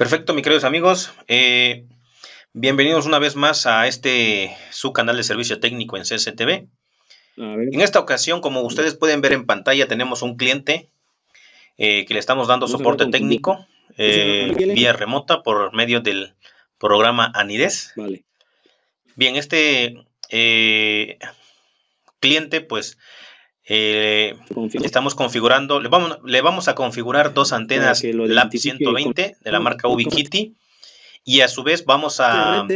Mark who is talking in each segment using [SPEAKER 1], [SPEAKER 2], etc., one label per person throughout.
[SPEAKER 1] Perfecto, mis queridos amigos. Eh, bienvenidos una vez más a este su canal de servicio técnico en CCTV. En esta ocasión, como ustedes pueden ver en pantalla, tenemos un cliente eh, que le estamos dando soporte técnico eh, vía remota por medio del programa Anides. Vale. Bien, este cliente, pues, estamos configurando, le vamos, le vamos a configurar dos antenas LAP 120 de la marca Ubiquiti y a su vez vamos a,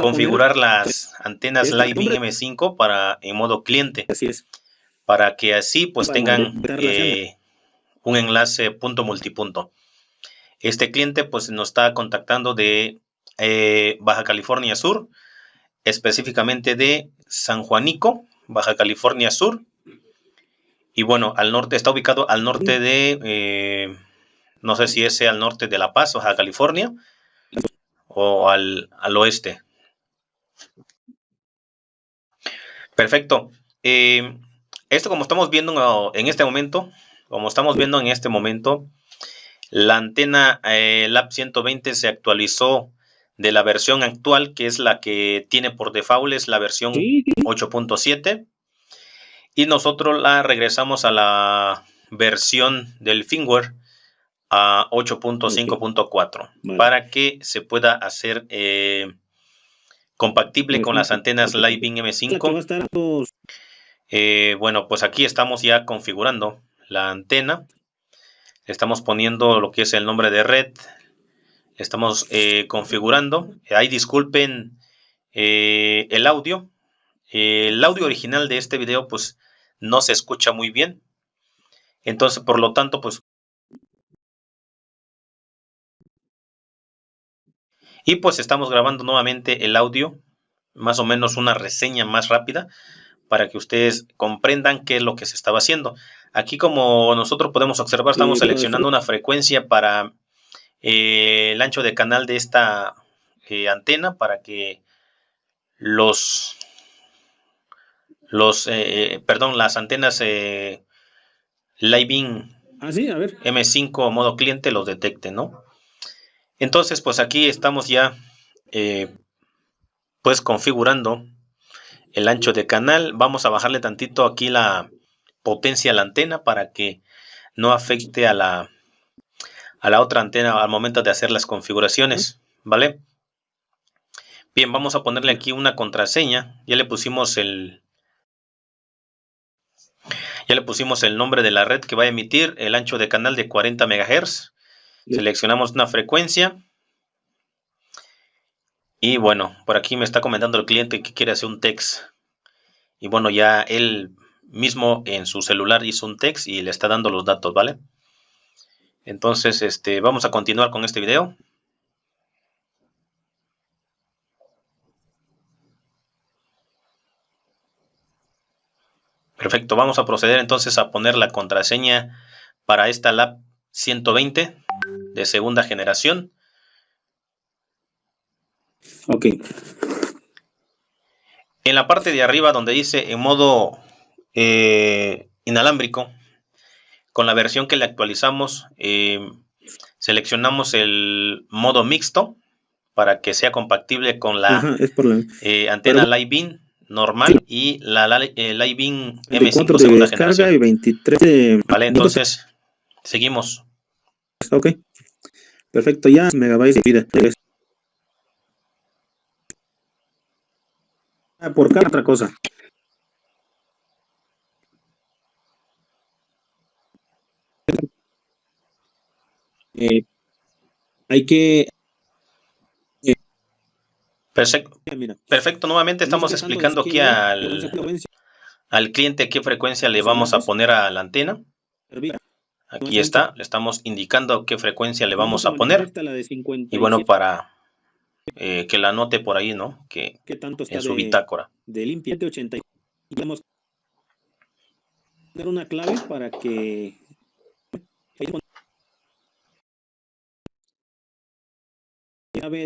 [SPEAKER 1] configurar las antenas Living M5 para en modo cliente.
[SPEAKER 2] Así es.
[SPEAKER 1] Para que así pues tengan eh, un enlace punto multipunto. Este cliente pues nos está contactando de eh, Baja California Sur, específicamente de San Juanico, Baja California Sur. Y bueno, al norte, está ubicado al norte de, eh, no sé si es al norte de La Paz, Baja California, o al, oeste. Perfecto. Eh, esto como estamos viendo en este momento, como estamos viendo en este momento, la antena eh, LAP 120 se actualizó de la versión actual, que es la que tiene por default, es la versión 8.7 y nosotros la regresamos a la versión del firmware a 8.5.4 para que se pueda hacer eh, compatible con las antenas Living M5. Eh, bueno, pues aquí estamos ya configurando la antena. Estamos poniendo lo que es el nombre de red. Estamos eh, configurando. Ahí disculpen el audio. el audio original de este video pues no se escucha muy bien. Entonces, por lo tanto, pues... Y pues estamos grabando nuevamente el audio, más o menos una reseña más rápida, para que ustedes comprendan qué es lo que se estaba haciendo. Aquí como nosotros podemos observar, estamos seleccionando una frecuencia para eh, el ancho de canal de esta eh, antena para que los los, eh, perdón, las antenas eh, Living
[SPEAKER 2] ah, a ver.
[SPEAKER 1] M5 modo cliente los detecte, ¿no? Entonces, pues aquí estamos ya, eh, pues configurando el ancho de canal. Vamos a bajarle tantito aquí la potencia a la antena para que no afecte a la, a la otra antena al momento de hacer las configuraciones, ¿vale? Bien, vamos a ponerle aquí una contraseña. Ya le pusimos el, ya le pusimos el nombre de la red que va a emitir, el ancho de canal de 40 MHz. Seleccionamos una frecuencia. Y bueno, por aquí me está comentando el cliente que quiere hacer un text. Y bueno, ya él mismo en su celular hizo un text y le está dando los datos, ¿vale? Entonces, este, vamos a continuar con este video. Perfecto, vamos a proceder entonces a poner la contraseña para esta lab 120 de segunda generación.
[SPEAKER 2] Ok.
[SPEAKER 1] En la parte de arriba donde dice en modo eh, inalámbrico, con la versión que le actualizamos, eh, seleccionamos el modo mixto para que sea compatible con la, eh, antena Live normal y la, la el M5 segunda generación.
[SPEAKER 2] Y 23
[SPEAKER 1] vale, entonces seguimos.
[SPEAKER 2] Ok. Perfecto, ya megabytes de vida. Ah, por cada otra cosa. Eh, hay que
[SPEAKER 1] Perfecto. Perfecto. Nuevamente estamos explicando aquí al, al cliente qué frecuencia le vamos a poner a la antena. Aquí está, le estamos indicando qué frecuencia le vamos a poner. Y bueno, para eh, que la anote por ahí, ¿no? Que en su bitácora.
[SPEAKER 2] De limpiante 80. Vamos a dar una clave para que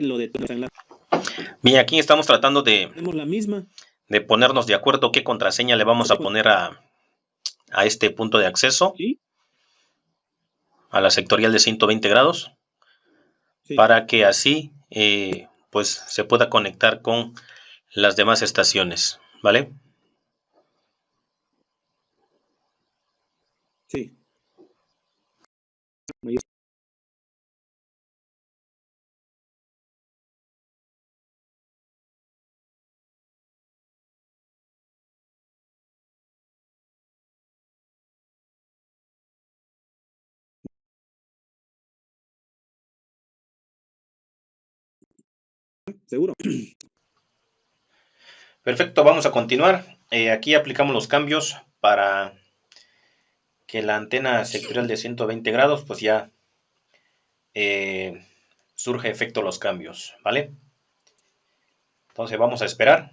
[SPEAKER 2] lo de
[SPEAKER 1] Bien, aquí estamos tratando de,
[SPEAKER 2] la misma.
[SPEAKER 1] de ponernos de acuerdo qué contraseña le vamos a poner a, a este punto de acceso. A la sectorial de 120 grados. para que así eh, pues se pueda conectar con las demás estaciones, ¿vale?
[SPEAKER 2] Sí. Seguro.
[SPEAKER 1] Perfecto, vamos a continuar. Eh, aquí aplicamos los cambios para que la antena sectorial de 120 grados pues ya eh, surge efecto los cambios, ¿vale? Entonces vamos a esperar.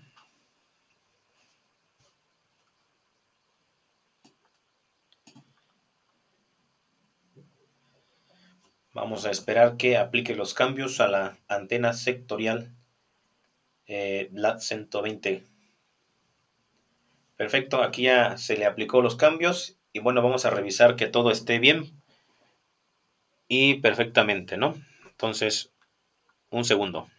[SPEAKER 1] Vamos a esperar que aplique los cambios a la antena sectorial eh, LAT 120. Perfecto, aquí ya se le aplicó los cambios y bueno, vamos a revisar que todo esté bien y perfectamente, ¿no? Entonces, un segundo.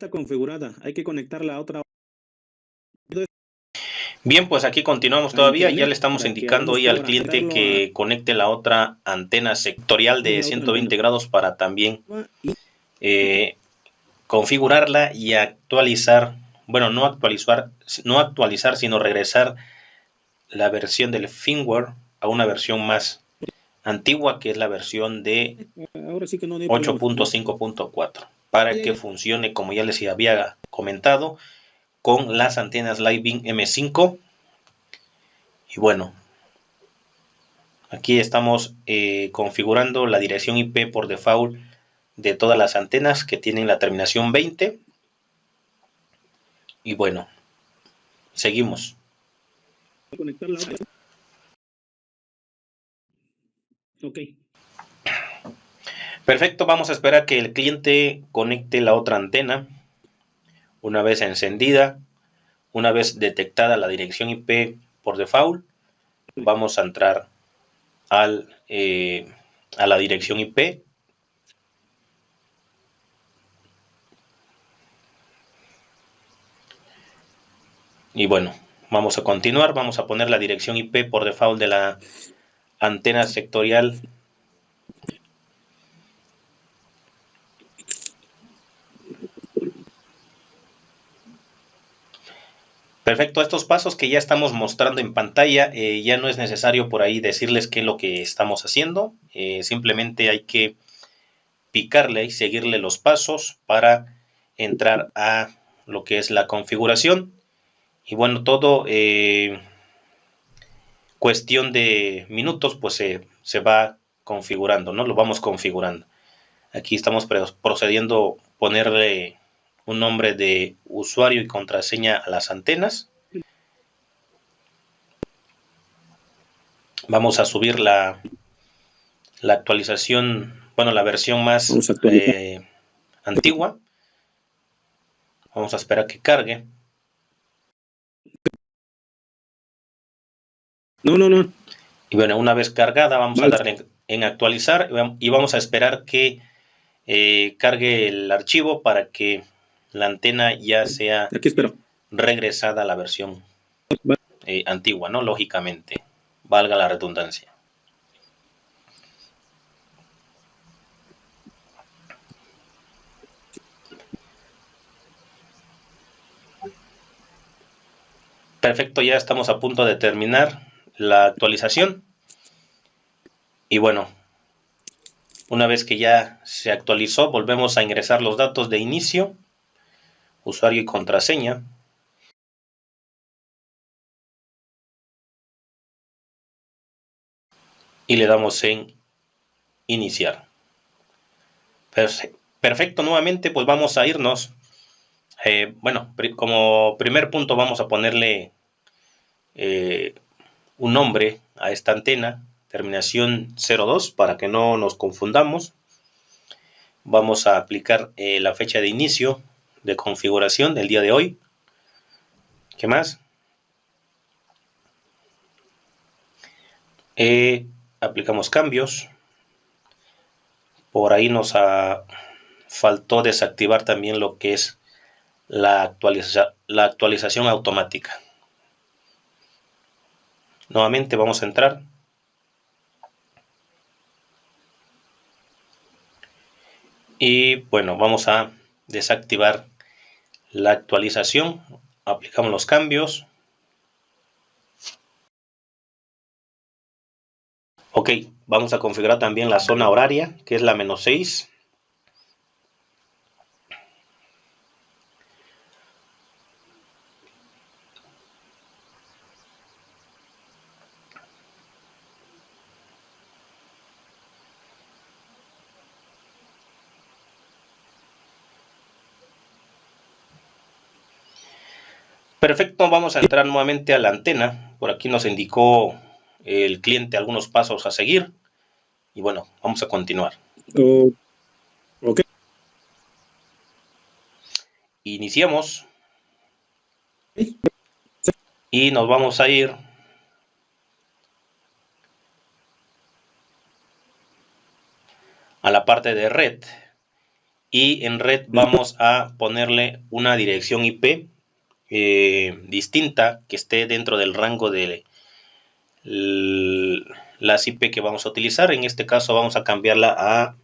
[SPEAKER 2] Está configurada, hay que conectarla a otra.
[SPEAKER 1] Bien, pues aquí continuamos todavía. Ya le estamos indicando hoy al cliente que conecte la otra antena sectorial de 120 grados para también eh, configurarla y actualizar, bueno, no actualizar, no actualizar, sino regresar la versión del firmware a una versión más antigua que es la versión de 8.5.4 para que funcione como ya les había comentado con las antenas Living M5 y bueno aquí estamos eh, configurando la dirección IP por default de todas las antenas que tienen la terminación 20 y bueno seguimos Perfecto, vamos a esperar que el cliente conecte la otra antena una vez encendida, una vez detectada la dirección IP por default, vamos a entrar al, eh, a la dirección IP. Y bueno, vamos a continuar, vamos a poner la dirección IP por default de la antena sectorial Perfecto, estos pasos que ya estamos mostrando en pantalla, eh, ya no es necesario por ahí decirles qué es lo que estamos haciendo, eh, simplemente hay que picarle y seguirle los pasos para entrar a lo que es la configuración. Y bueno, todo eh, cuestión de minutos pues se va configurando, ¿no? Lo vamos configurando. Aquí estamos procediendo a ponerle un nombre de usuario y contraseña a las antenas. Vamos a subir la, la actualización, bueno, la versión más eh, antigua. Vamos a esperar que cargue.
[SPEAKER 2] No, no, no.
[SPEAKER 1] Y bueno, una vez cargada, vamos a darle en, actualizar y vamos a esperar que eh, cargue el archivo para que la antena ya sea regresada a la versión eh, antigua, ¿no? Lógicamente, valga la redundancia. Perfecto, ya estamos a punto de terminar la actualización. Y bueno, una vez que ya se actualizó, volvemos a ingresar los datos de inicio usuario y contraseña y le damos en iniciar. Perfecto, nuevamente pues vamos a irnos. Eh, bueno, como primer punto vamos a ponerle eh, un nombre a esta antena, terminación 02, para que no nos confundamos. vamos a aplicar eh, la fecha de inicio de configuración del día de hoy. ¿Qué más? Eh, aplicamos cambios. Por ahí nos faltó desactivar también lo que es la, la actualización automática. Nuevamente vamos a entrar. Y bueno, vamos a desactivar la actualización. Aplicamos los cambios. Ok, vamos a configurar también la zona horaria, que es la menos 6. Perfecto, vamos a entrar nuevamente a la antena. Por aquí nos indicó el cliente algunos pasos a seguir. Y bueno, vamos a continuar. ok. Iniciamos. Y nos vamos a ir a la parte de red. Y en red vamos a ponerle una dirección IP eh, distinta que esté dentro del rango de las IP que vamos a utilizar. En este caso vamos a cambiarla a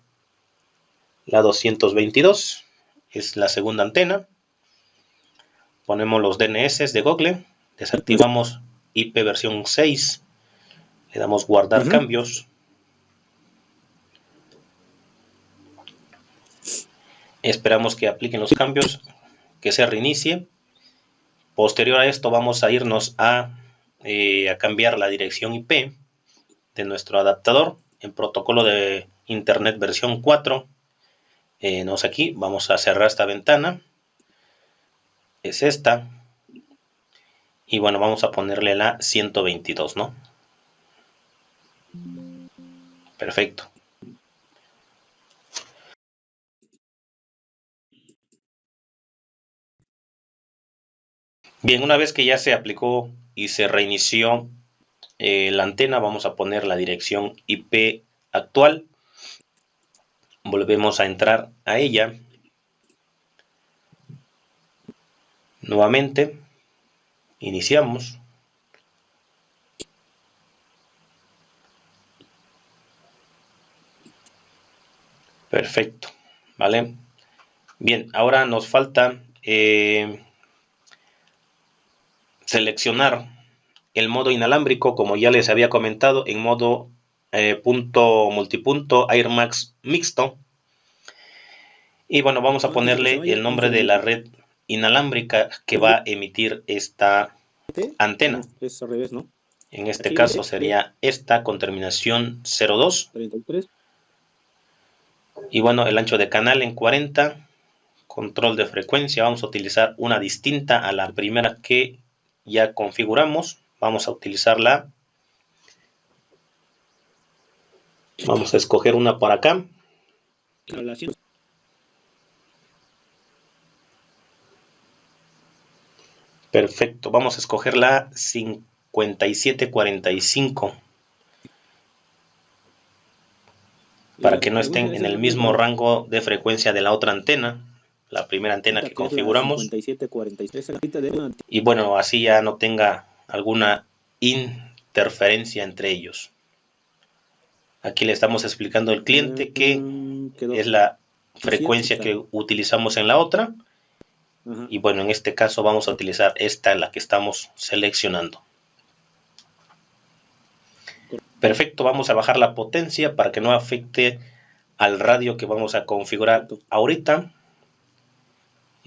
[SPEAKER 1] la 222, es la segunda antena. Ponemos los DNS de Google, desactivamos IP versión 6, le damos guardar cambios. Esperamos que apliquen los cambios, que se reinicie Posterior a esto vamos a irnos eh, a, cambiar la dirección IP de nuestro adaptador en protocolo de Internet versión 4. Eh, nos aquí, vamos a cerrar esta ventana. Es esta. Y bueno, vamos a ponerle la 122, ¿no? Perfecto. Bien, una vez que ya se aplicó y se reinició eh, la antena, vamos a poner la dirección IP actual. Volvemos a entrar a ella. Nuevamente, iniciamos. Perfecto, ¿vale? Bien, ahora nos falta eh, seleccionar el modo inalámbrico, como ya les había comentado, en modo eh, punto multipunto Airmax mixto. Y bueno, vamos a ponerle el nombre de la red inalámbrica que va a emitir esta antena. En este caso sería esta con terminación 02. Y bueno, el ancho de canal en 40. Control de frecuencia, vamos a utilizar una distinta a la primera que ya configuramos. Vamos a utilizarla. Vamos a escoger una para acá. Perfecto, vamos a escoger la 5745 para que no estén en el mismo rango de frecuencia de la otra antena la primera antena que configuramos. Y bueno, así ya no tenga alguna interferencia entre ellos. Aquí le estamos explicando al cliente que es la frecuencia que utilizamos en la otra. Y bueno, en este caso vamos a utilizar esta, la que estamos seleccionando. Perfecto, vamos a bajar la potencia para que no afecte al radio que vamos a configurar ahorita.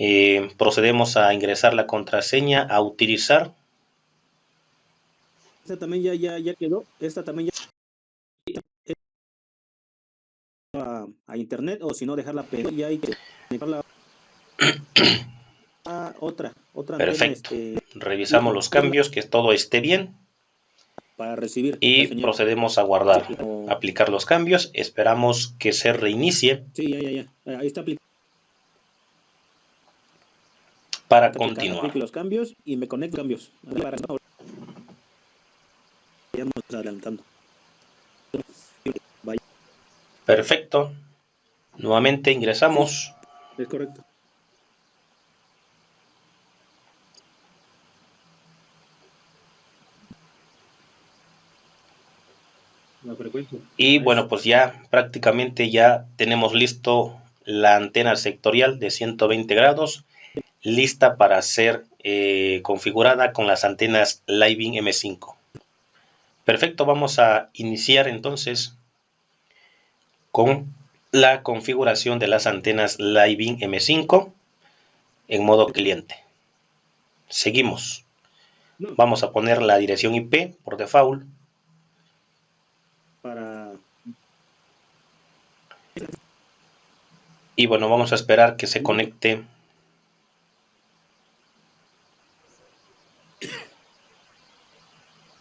[SPEAKER 1] Eh, procedemos a ingresar la contraseña a utilizar.
[SPEAKER 2] Esta también ya, ya, ya quedó. Esta también ya a, a internet o si no dejarla pegar ya hay que dejarla a otra, otra
[SPEAKER 1] Perfecto. Este, Revisamos los cambios, que todo esté bien.
[SPEAKER 2] para recibir.
[SPEAKER 1] Y procedemos a guardar,
[SPEAKER 2] Sí, o-
[SPEAKER 1] aplicar los cambios. Esperamos que se reinicie
[SPEAKER 2] Sí, ya, ya, ya. Ahí está aplicado.
[SPEAKER 1] Para
[SPEAKER 2] Continuar. los cambios y me conecto cambios. A para- adelantando. Vaya,
[SPEAKER 1] Perfecto. Nuevamente ingresamos.
[SPEAKER 2] es correcto. La frecuencia.
[SPEAKER 1] Y bueno, pues ya prácticamente ya tenemos listo la antena sectorial de 120 grados, lista para ser eh, configurada con las antenas Living M5. Perfecto, vamos a iniciar entonces con la configuración de las antenas Living M5 en modo cliente. Seguimos. Vamos a poner la dirección IP por default.
[SPEAKER 2] para
[SPEAKER 1] Y bueno, vamos a esperar que se conecte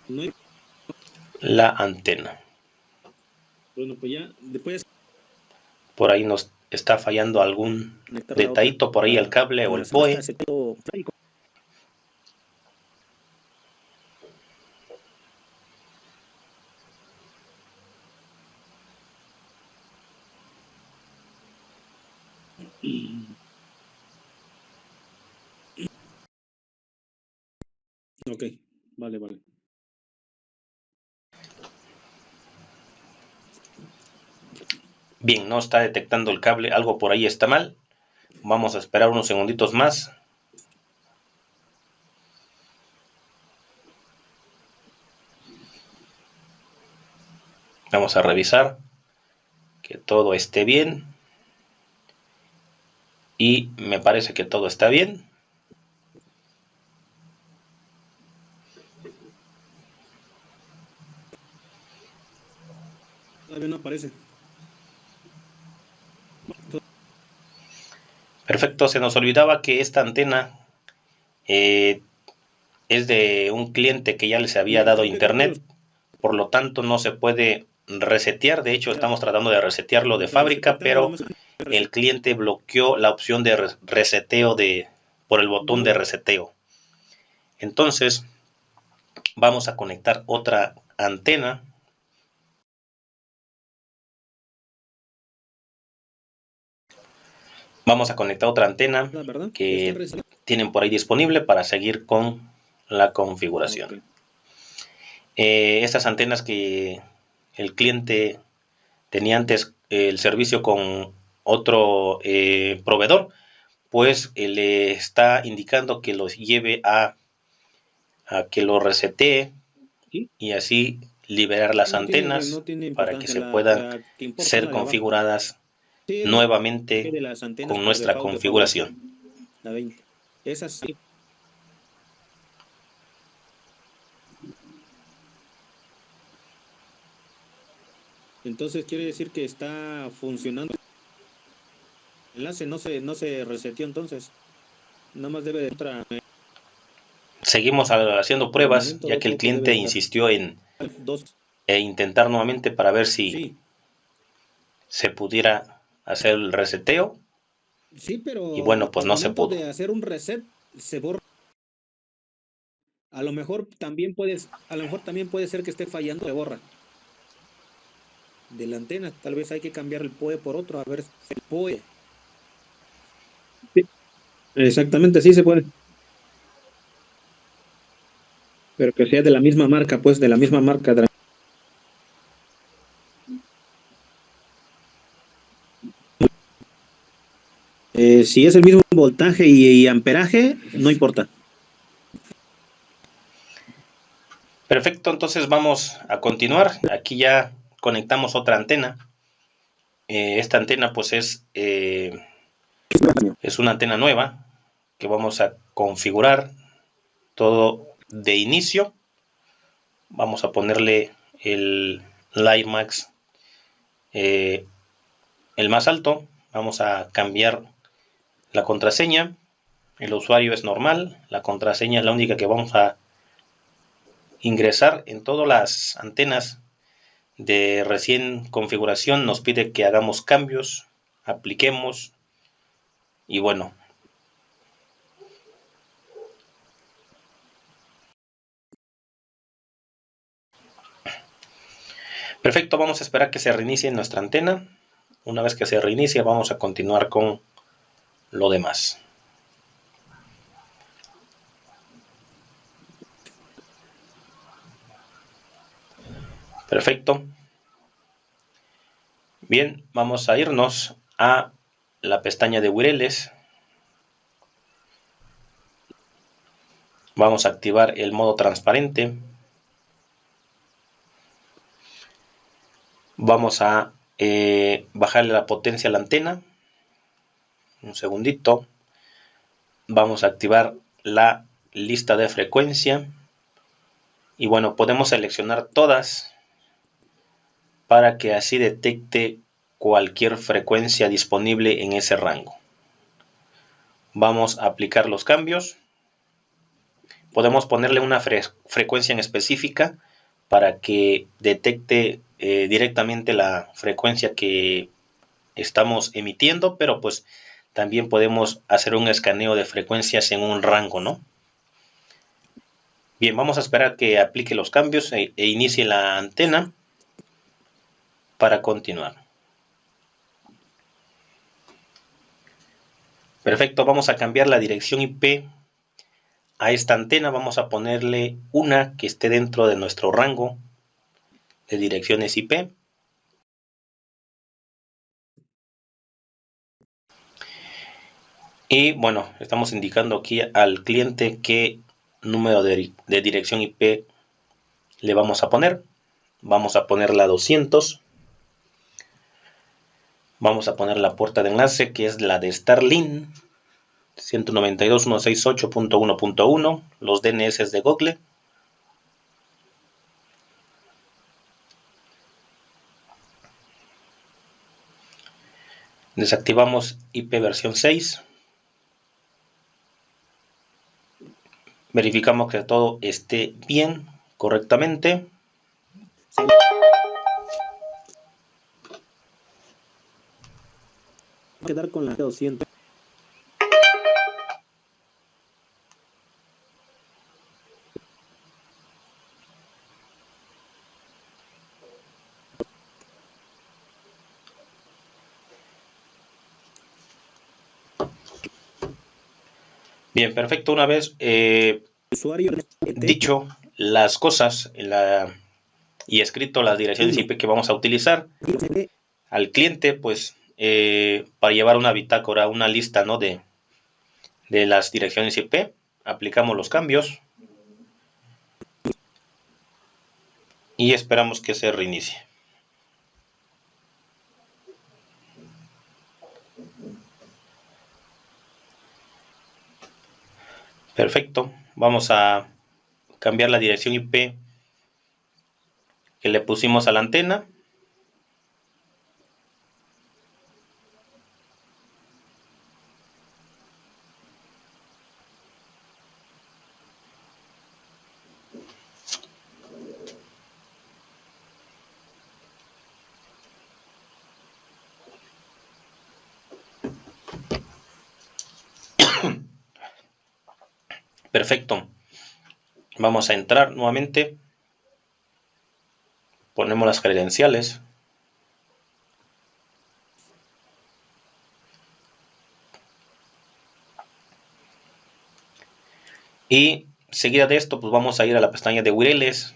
[SPEAKER 2] no hay-
[SPEAKER 1] la antena.
[SPEAKER 2] bueno, pues ya después
[SPEAKER 1] Por ahí nos está fallando algún detallito por ahí el cable o el POE.
[SPEAKER 2] Ok, vale, vale.
[SPEAKER 1] Bien, no está detectando el cable, algo por ahí está mal. Vamos a esperar unos segunditos más. Vamos a revisar que todo esté bien. Y me parece que todo está bien.
[SPEAKER 2] Todavía no aparece.
[SPEAKER 1] Perfecto, se nos olvidaba que esta antena eh, es de un cliente que ya les había dado internet, por lo tanto no se puede resetear. De hecho, estamos tratando de resetearlo de fábrica, pero el cliente bloqueó la opción de re- reseteo de por el botón de reseteo. Entonces, vamos a conectar otra antena. Vamos a conectar otra antena
[SPEAKER 2] Ah,
[SPEAKER 1] que tienen por ahí disponible para seguir con la configuración. Eh, estas antenas que el cliente tenía antes el servicio con otro eh, proveedor, pues eh, le está indicando que los lleve a, a que lo resetee
[SPEAKER 2] Sí.
[SPEAKER 1] y así liberar las
[SPEAKER 2] No tiene-
[SPEAKER 1] antenas
[SPEAKER 2] no tiene
[SPEAKER 1] para que se puedan
[SPEAKER 2] la que
[SPEAKER 1] ser configuradas nuevamente con nuestra configuración.
[SPEAKER 2] La 20. Esas sí. Entonces quiere decir que está funcionando. El enlace no se, no se reseteó entonces. Nada más debe de otra
[SPEAKER 1] Seguimos haciendo pruebas, ya que el cliente insistió en e intentar nuevamente para ver si
[SPEAKER 2] Sí,
[SPEAKER 1] se pudiera hacer el reseteo.
[SPEAKER 2] sí, pero
[SPEAKER 1] Y bueno, pues no se pudo.
[SPEAKER 2] de hacer un reset se borra. A lo mejor también puedes, a lo mejor también puede ser que esté fallando, se borra. De la antena, tal vez hay que cambiar el POE por otro, a ver si el POE. Exactamente, sí se puede. Pero que sea de la misma marca, pues, de la misma marca. de la- Si es el mismo voltaje y, amperaje, no importa.
[SPEAKER 1] Perfecto, entonces vamos a continuar. Aquí ya conectamos otra antena. Eh, esta antena pues es, eh, es una antena nueva que vamos a configurar todo de inicio. Vamos a ponerle el LiveMax eh, el más alto. Vamos a cambiar la contraseña. El usuario es normal. La contraseña es la única que vamos a ingresar en todas las antenas de recién configuración nos pide que hagamos cambios, apliquemos y bueno. Perfecto, vamos a esperar que se reinicie nuestra antena. Una vez que se reinicie vamos a continuar con lo demás. Perfecto. Bien, vamos a irnos a la pestaña de Wireles. Vamos a activar el modo transparente. Vamos a eh, bajarle la potencia a la antena. Un segundito. Vamos a activar la lista de frecuencia. Y bueno, podemos seleccionar todas para que así detecte cualquier frecuencia disponible en ese rango. Vamos a aplicar los cambios. Podemos ponerle una frecuencia en específica para que detecte eh, directamente la frecuencia que estamos emitiendo, pero pues también podemos hacer un escaneo de frecuencias en un rango, ¿no? Bien, vamos a esperar que aplique los cambios e, e inicie la antena para continuar. Perfecto, vamos a cambiar la dirección IP a esta antena. Vamos a ponerle una que esté dentro de nuestro rango de direcciones IP. Y bueno, estamos indicando aquí al cliente qué número de, dirección IP le vamos a poner. Vamos a poner la 200. Vamos a poner la puerta de enlace que es la de Starlink 192.168.1.1, los DNS de Google. Desactivamos IP versión 6. Verificamos que todo esté bien, correctamente.
[SPEAKER 2] quedar con la 200.
[SPEAKER 1] Bien, perfecto. Una vez eh, dicho las cosas la, y escrito las direcciones IP que vamos a utilizar al cliente, pues eh, para llevar una bitácora, una lista ¿no? de, de las direcciones IP. Aplicamos los cambios. Y esperamos que se reinicie. Perfecto. Vamos a cambiar la dirección IP que le pusimos a la antena. Perfecto. Vamos a entrar nuevamente. Ponemos las credenciales. Y seguida de esto, pues vamos a ir a la pestaña de Wireles.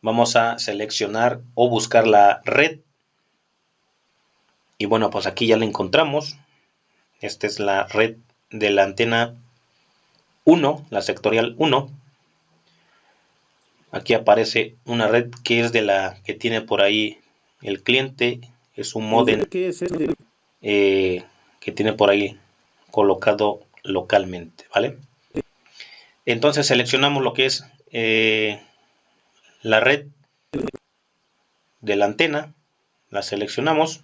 [SPEAKER 1] Vamos a seleccionar o buscar la red. Y bueno, pues aquí ya la encontramos. Esta es la red de la antena 1, la sectorial 1. Aquí aparece una red que es de la que tiene por ahí el cliente. Es un modem eh, que tiene por ahí colocado localmente, ¿vale? Entonces seleccionamos lo que es eh, la red de la antena, la seleccionamos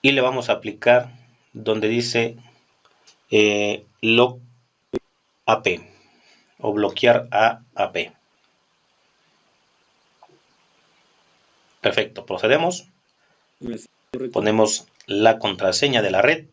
[SPEAKER 1] y le vamos a aplicar donde dice eh, log AP. O bloquear a AP. Perfecto, procedemos. Ponemos la contraseña de la red.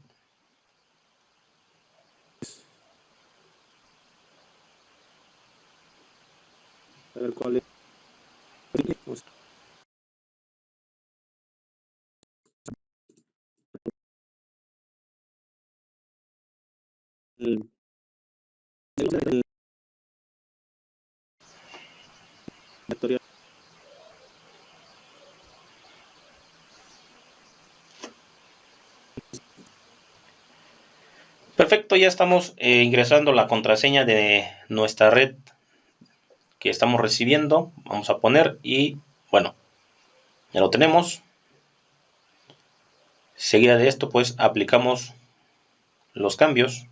[SPEAKER 1] Perfecto, ya estamos eh, ingresando la contraseña de nuestra red que estamos recibiendo. Vamos a poner y bueno, ya lo tenemos. Seguida de esto pues aplicamos los cambios.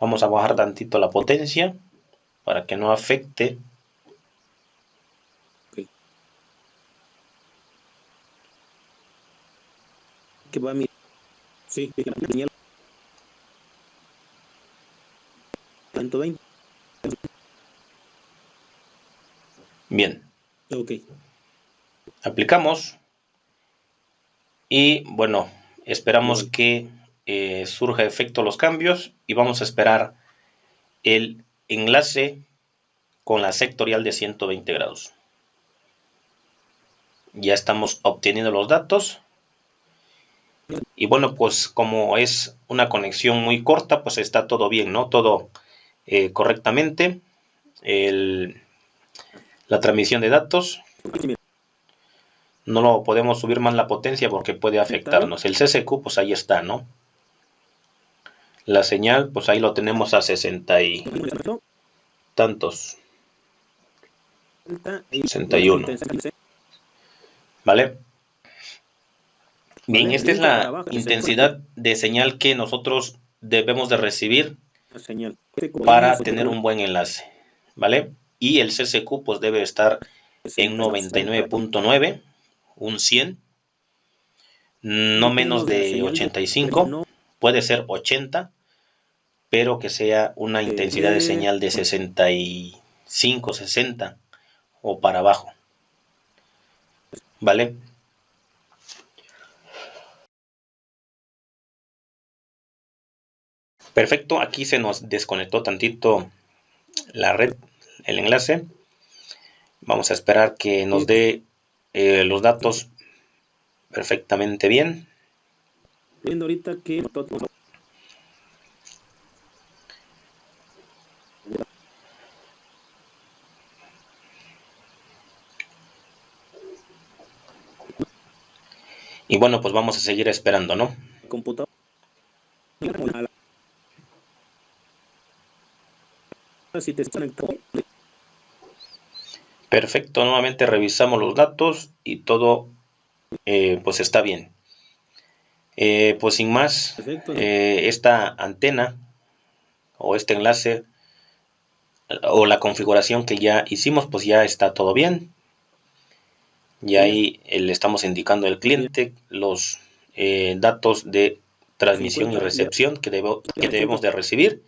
[SPEAKER 1] Vamos a bajar tantito la potencia para que no afecte
[SPEAKER 2] que va a mi sí,
[SPEAKER 1] Bien.
[SPEAKER 2] Ok.
[SPEAKER 1] Aplicamos. Y bueno, esperamos que eh, surja efecto los cambios y vamos a esperar el enlace con la sectorial de 120 grados. Ya estamos obteniendo los datos. Y bueno, pues como es una conexión muy corta, pues está todo bien, ¿no? Todo eh, correctamente la transmisión de datos. No lo podemos subir más la potencia porque puede afectarnos. El CCQ, pues ahí está, ¿no? La señal, pues ahí lo tenemos a 60 y tantos. 61. ¿Vale? Bien, esta es la intensidad de señal que nosotros debemos de recibir para tener un buen enlace, ¿vale? Y el CCQ pues debe estar en 99.9, un 100, no menos de 85, puede ser 80, pero que sea una intensidad de señal de 65, 60 o para abajo, ¿vale? Perfecto, aquí se nos desconectó tantito la red, el enlace. Vamos a esperar que nos dé eh, los datos perfectamente bien.
[SPEAKER 2] Viendo ahorita que
[SPEAKER 1] Y bueno, pues vamos a seguir esperando, ¿no?
[SPEAKER 2] Computador. Si te
[SPEAKER 1] Perfecto, nuevamente revisamos los datos y todo eh, pues está bien. Eh, pues sin más, eh, esta antena o este enlace o la configuración que ya hicimos pues ya está todo bien. Y ahí le estamos indicando al cliente los datos de transmisión y recepción que, que debemos de recibir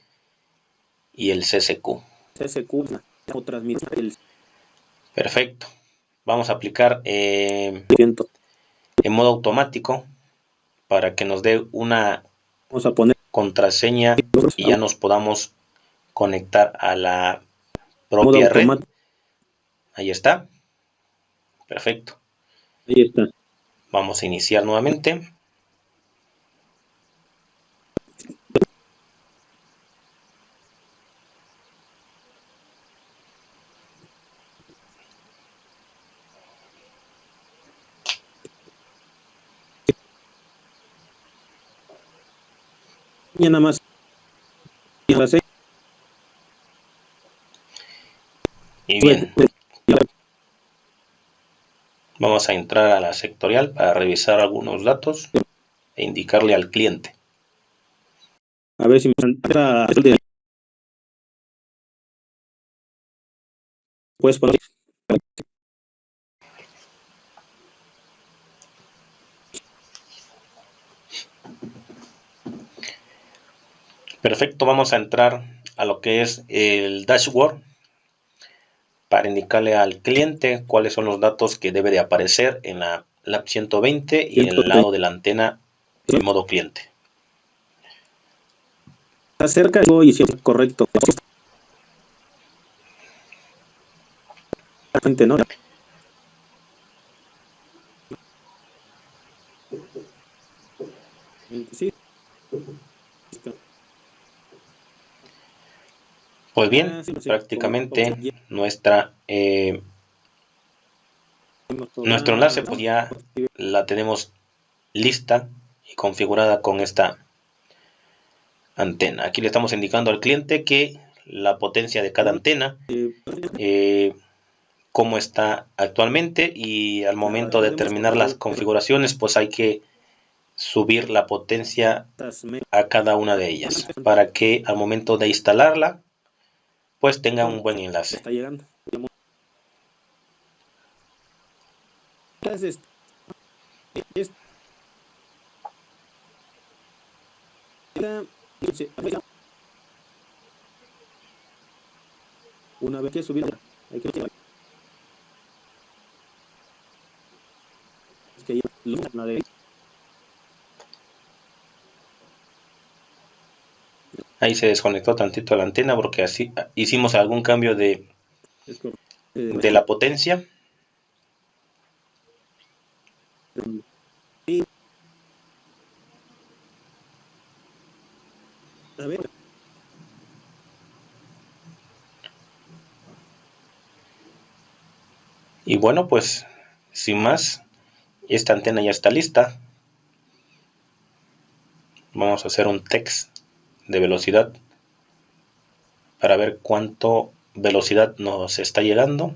[SPEAKER 1] y el CCQ.
[SPEAKER 2] CCQ o transmitir
[SPEAKER 1] Perfecto. Vamos a aplicar eh, en modo automático para que nos dé una
[SPEAKER 2] Vamos a poner
[SPEAKER 1] contraseña y ya nos podamos conectar a la propia red. Ahí está. Perfecto.
[SPEAKER 2] Ahí está.
[SPEAKER 1] Vamos a iniciar nuevamente.
[SPEAKER 2] Nada más.
[SPEAKER 1] Y bien. Vamos a entrar a la sectorial para revisar algunos datos e indicarle al cliente.
[SPEAKER 2] A ver si me puedes poner
[SPEAKER 1] Perfecto, vamos a entrar a lo que es el dashboard para indicarle al cliente cuáles son los datos que debe de aparecer en la lab 120 y en el lado de la antena en modo cliente.
[SPEAKER 2] Acerca y si es correcto. ¿no?
[SPEAKER 1] Sí. Pues bien, ah, prácticamente nuestra eh, nuestro enlace pues ya la tenemos lista y configurada con esta antena. Aquí le estamos indicando al cliente que la potencia de cada antena, eh, cómo está actualmente y al momento de terminar las configuraciones pues hay que subir la potencia a cada una de ellas para que al momento de instalarla pues tenga un buen enlace. Está llegando.
[SPEAKER 2] Una vez que subir, hay que es que una
[SPEAKER 1] Ahí se desconectó tantito la antena porque así hicimos algún cambio de, de la potencia. Y bueno, pues sin más, esta antena ya está lista. Vamos a hacer un text de velocidad para ver cuánto velocidad nos está llegando.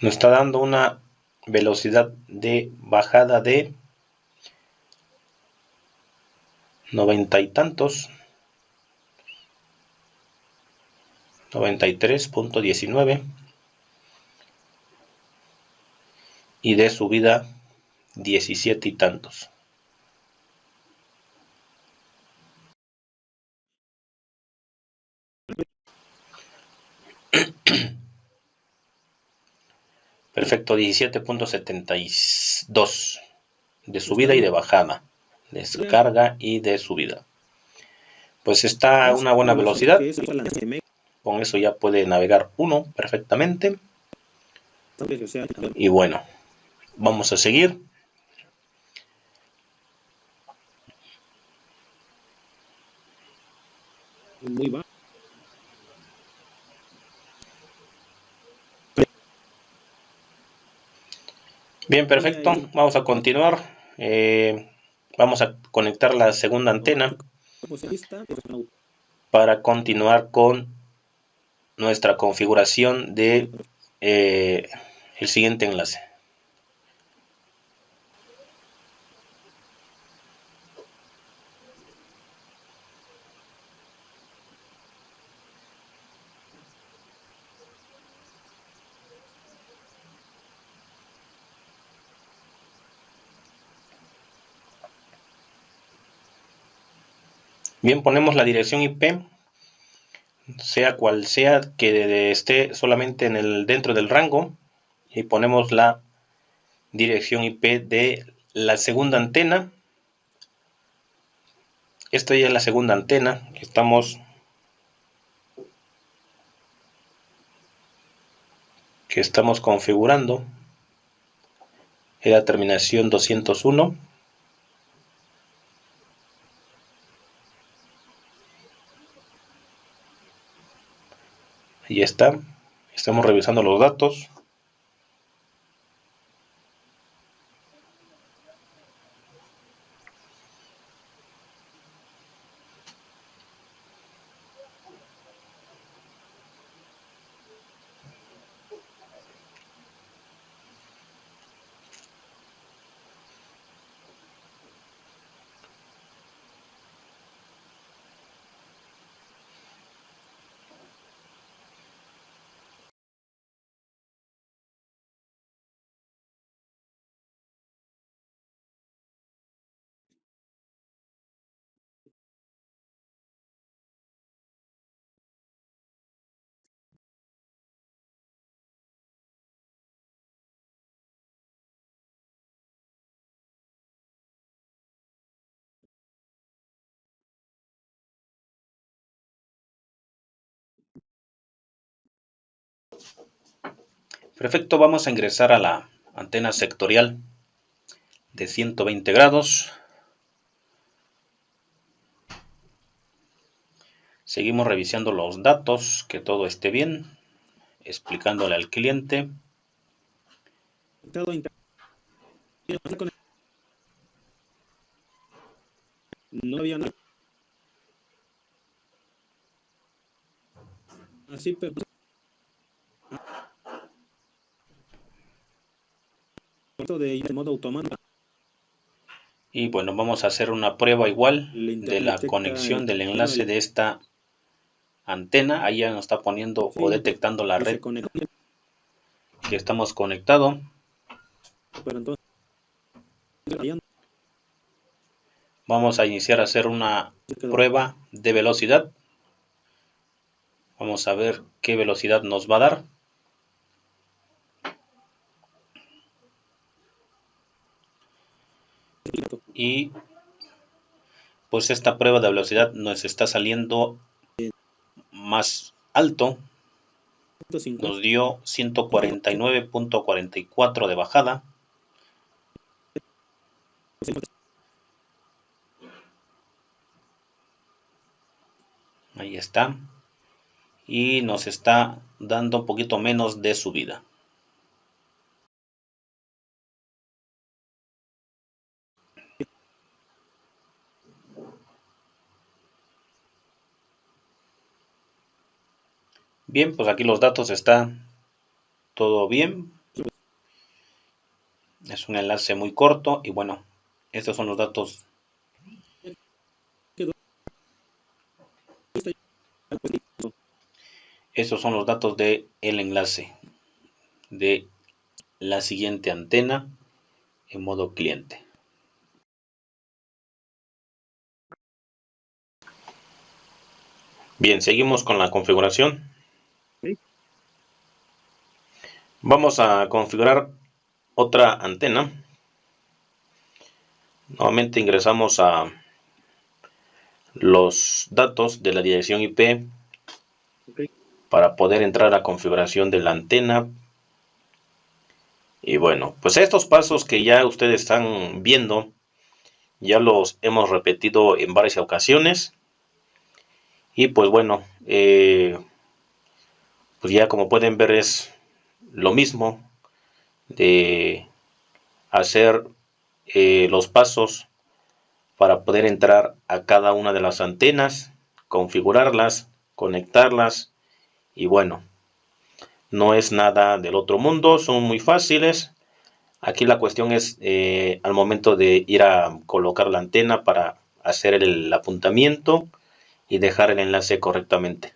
[SPEAKER 1] Nos está dando una velocidad de bajada de noventa y tantos. 93.19 y de subida 17 y tantos Perfecto, 17.72 de subida y de bajada, descarga y de subida. Pues está a una buena velocidad. Con eso ya puede navegar uno perfectamente. Y bueno, vamos a seguir. Muy Bien, perfecto. Vamos a continuar. Eh, vamos a conectar la segunda antena para continuar con nuestra configuración de eh, el siguiente enlace. Bien, ponemos la dirección IP, sea cual sea que esté solamente en el, dentro del rango, y ponemos la dirección IP de la segunda antena. Esta ya es la segunda antena que estamos que estamos configurando. Es la terminación 201. Está. Estamos revisando los datos Perfecto, vamos a ingresar a la antena sectorial de 120 grados. Seguimos revisando los datos, que todo esté bien, explicándole al cliente.
[SPEAKER 2] No había nada. Así, pero... de modo automático.
[SPEAKER 1] Y bueno, vamos a hacer una prueba igual de la conexión del enlace de esta antena. Ahí ya nos está poniendo o detectando la red que estamos conectado. Vamos a iniciar a hacer una prueba de velocidad. Vamos a ver qué velocidad nos va a dar. Y pues esta prueba de velocidad nos está saliendo más alto. Nos dio 149.44 de bajada. Ahí está. Y nos está dando un poquito menos de subida. Bien, pues aquí los datos están todo bien. Es un enlace muy corto y bueno, estos son los datos. Estos son los datos de el enlace de la siguiente antena en modo cliente. Bien, seguimos con la configuración. Vamos a configurar otra antena. Nuevamente ingresamos a los datos de la dirección IP para poder entrar a la configuración de la antena. Y bueno, pues estos pasos que ya ustedes están viendo, ya los hemos repetido en varias ocasiones. Y pues bueno, eh, pues ya como pueden ver es lo mismo de hacer eh, los pasos para poder entrar a cada una de las antenas, configurarlas, conectarlas y bueno, no es nada del otro mundo, son muy fáciles. Aquí la cuestión es eh, al momento de ir a colocar la antena para hacer el apuntamiento y dejar el enlace correctamente.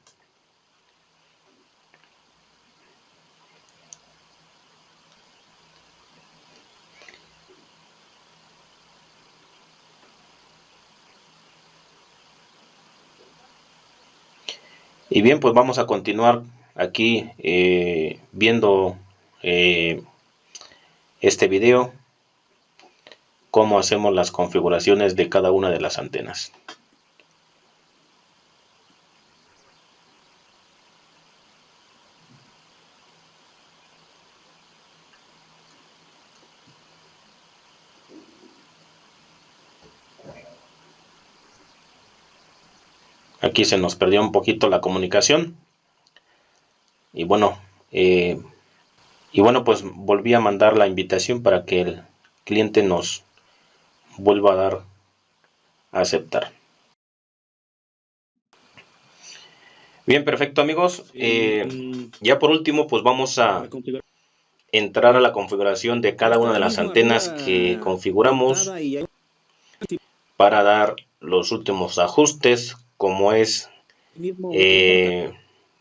[SPEAKER 1] Y bien, pues vamos a continuar aquí eh, viendo eh, este video, cómo hacemos las configuraciones de cada una de las antenas. Aquí se nos perdió un poquito la comunicación. Y bueno eh, y bueno pues volví a mandar la invitación para que el cliente nos vuelva a dar a aceptar. Bien perfecto amigos. Eh, ya por último pues vamos a entrar a la configuración de cada una de las antenas que configuramos para dar los últimos ajustes como es, eh,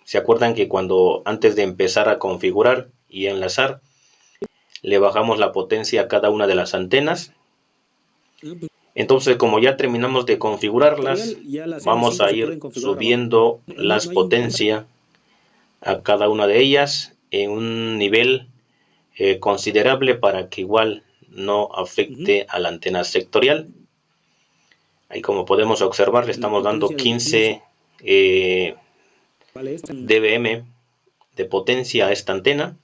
[SPEAKER 1] se acuerdan que cuando antes de empezar a configurar y enlazar, le bajamos la potencia a cada una de las antenas. Ah, pues. Entonces, como ya terminamos de configurarlas, vamos a ir subiendo las potencias a cada una de ellas en un nivel eh, considerable para que igual no afecte a la antena sectorial. Ahí como podemos observar le estamos dando 15 eh, dBm de potencia a esta antena.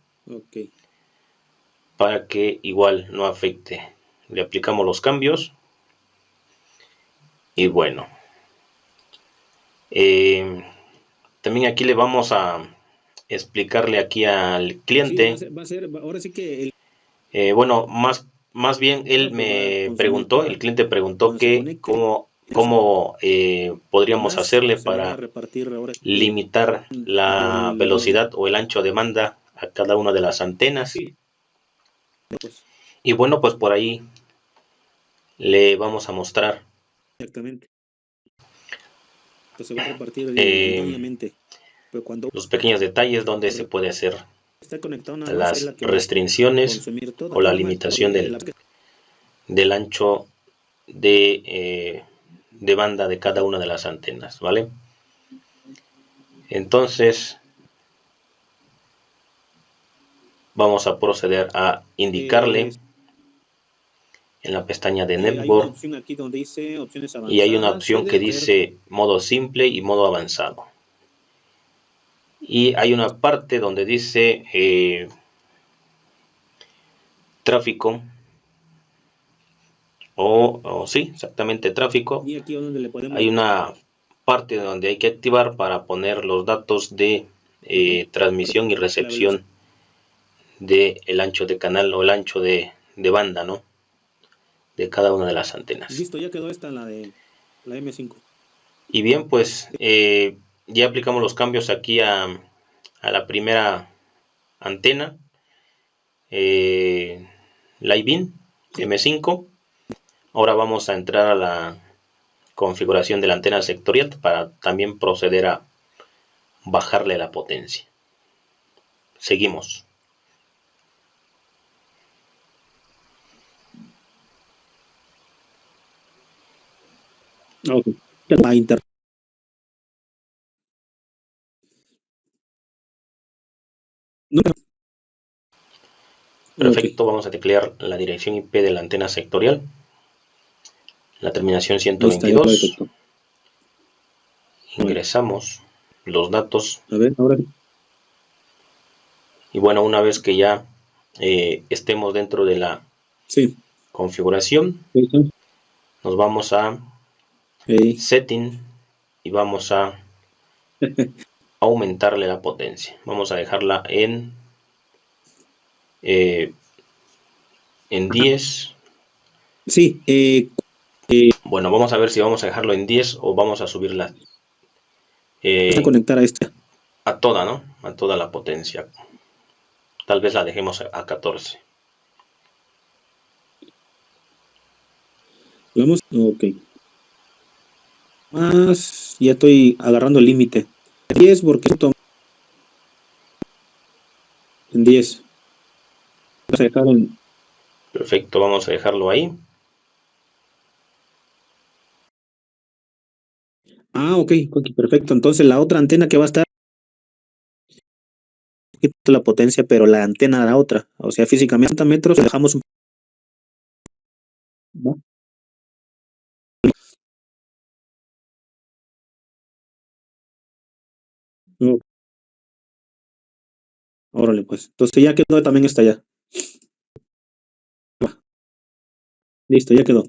[SPEAKER 1] Para que igual no afecte. Le aplicamos los cambios. Y bueno. Eh, también aquí le vamos a explicarle aquí al cliente.
[SPEAKER 2] va a ser, ahora sí que
[SPEAKER 1] eh, bueno, más, más bien él me preguntó, el cliente preguntó que cómo, cómo eh, podríamos hacerle para limitar la velocidad o el ancho de banda a cada una de las antenas.
[SPEAKER 2] Pues.
[SPEAKER 1] Y bueno, pues por ahí le vamos a mostrar.
[SPEAKER 2] Exactamente. Pues se va a repartir
[SPEAKER 1] eh, los pequeños detalles donde se puede hacer las restricciones o la limitación del, del ancho de, eh, de banda de cada una de las antenas, ¿vale? Entonces, vamos a proceder a indicarle
[SPEAKER 2] eh,
[SPEAKER 1] en la pestaña de Network y hay una opción que dice modo simple y modo avanzado y hay una parte donde dice eh, tráfico o, sí, exactamente tráfico. Hay una parte donde hay que activar para poner los datos de eh, transmisión y recepción de el ancho de canal o el ancho de, banda, ¿no? De cada una de las antenas.
[SPEAKER 2] Listo, ya quedó esta la de la M5.
[SPEAKER 1] Y bien, pues eh, ya aplicamos los cambios aquí a, la primera antena eh, Livin M5 ahora vamos a entrar a la configuración de la antena sectorial para también proceder a bajarle la potencia. Seguimos.
[SPEAKER 2] Okay.
[SPEAKER 1] Perfecto, vamos a teclear la dirección IP de la antena sectorial. La terminación 122. Ingresamos los datos.
[SPEAKER 2] A ver, ahora.
[SPEAKER 1] Y bueno, una vez que ya eh, estemos dentro de la configuración, nos vamos a setting y vamos a aumentarle la potencia. Vamos a dejarla en, eh, en 10.
[SPEAKER 2] Sí.
[SPEAKER 1] Eh, eh, bueno, vamos a ver si vamos a dejarlo en 10 o vamos a subirla.
[SPEAKER 2] vamos a conectar a esta.
[SPEAKER 1] A toda, ¿no? A toda la potencia. Tal vez la dejemos a 14.
[SPEAKER 2] Vamos, ok. Más, ya estoy agarrando el límite. 10 porque en 10. Vamos a dejar
[SPEAKER 1] Perfecto, vamos a dejarlo ahí.
[SPEAKER 2] Ah, ok, perfecto. Entonces la otra antena que va a estar la potencia, pero la antena la otra. O sea, físicamente a metros dejamos un Órale, pues. Entonces ya quedó, también está ya. Listo, ya quedó.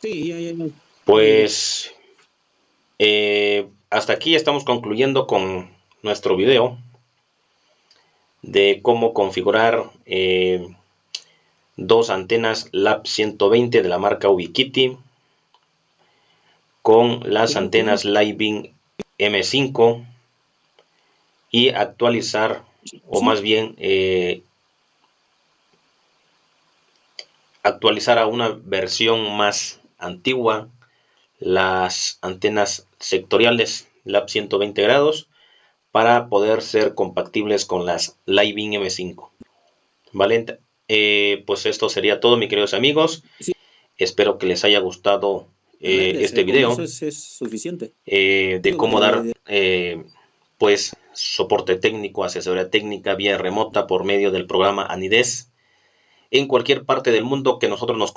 [SPEAKER 2] Sí, ya, ya, ya.
[SPEAKER 1] Pues eh, hasta aquí estamos concluyendo con nuestro video de cómo configurar eh, dos antenas LAP 120 de la marca Ubiquiti con las antenas Living M5 y actualizar o más bien eh, actualizar a una versión más antigua las antenas sectoriales LAP 120 grados para poder ser compatibles con las Living M5 vale eh, pues esto sería todo, mis queridos amigos. Espero que les haya gustado eh, este video.
[SPEAKER 2] suficiente.
[SPEAKER 1] Eh, de cómo dar, pues, soporte técnico, asesoría técnica vía remota por medio del programa Anides. en cualquier parte del mundo que nosotros nos,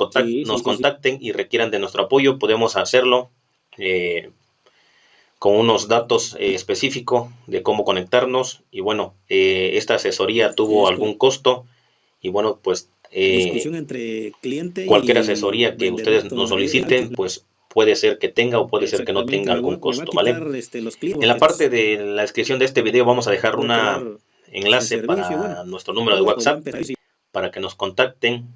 [SPEAKER 1] nos contacten y requieran de nuestro apoyo, podemos hacerlo eh, con unos datos eh, específicos de cómo conectarnos. Y bueno, eh, esta asesoría tuvo algún costo y bueno, pues
[SPEAKER 2] entre cliente
[SPEAKER 1] cualquier asesoría que ustedes nos soliciten, pues puede ser que tenga o puede ser que no tenga algún costo, ¿vale?
[SPEAKER 2] Este,
[SPEAKER 1] en la parte de la descripción de este video vamos a dejar un enlace para nuestro número de WhatsApp para que nos contacten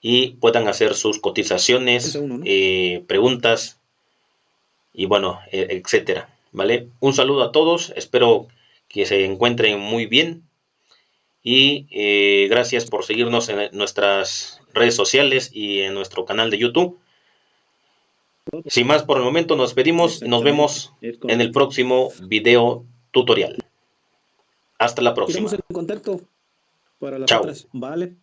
[SPEAKER 1] y puedan hacer sus cotizaciones, eh, preguntas y bueno, e, etcétera, ¿vale? Un saludo a todos, espero que se encuentren muy bien y eh, gracias por seguirnos en nuestras redes sociales y en nuestro canal de YouTube. Sin más por el momento, nos despedimos y nos vemos en el próximo video tutorial. Hasta la próxima.
[SPEAKER 2] en contacto para las
[SPEAKER 1] Chao.
[SPEAKER 2] Vale.